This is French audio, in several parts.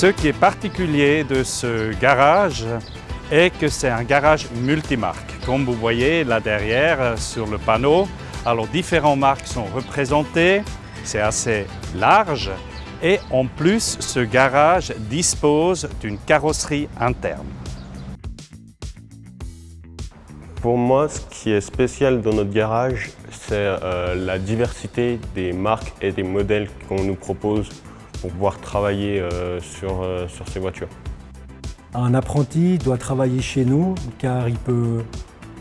Ce qui est particulier de ce garage est que c'est un garage multimarque. Comme vous voyez là derrière sur le panneau, alors différentes marques sont représentées, c'est assez large et en plus ce garage dispose d'une carrosserie interne. Pour moi, ce qui est spécial dans notre garage, c'est euh, la diversité des marques et des modèles qu'on nous propose pour pouvoir travailler euh, sur, euh, sur ces voitures. Un apprenti doit travailler chez nous car il peut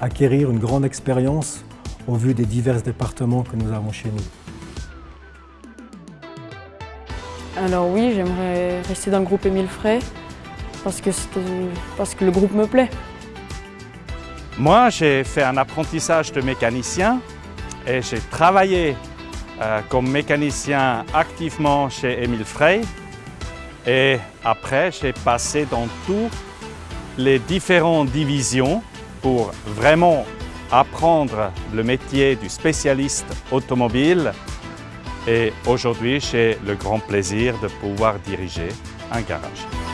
acquérir une grande expérience au vu des divers départements que nous avons chez nous. Alors oui, j'aimerais rester dans le groupe Émile Frey parce que, parce que le groupe me plaît. Moi, j'ai fait un apprentissage de mécanicien et j'ai travaillé euh, comme mécanicien activement chez Émile Frey. Et après, j'ai passé dans toutes les différentes divisions pour vraiment apprendre le métier du spécialiste automobile. Et aujourd'hui, j'ai le grand plaisir de pouvoir diriger un garage.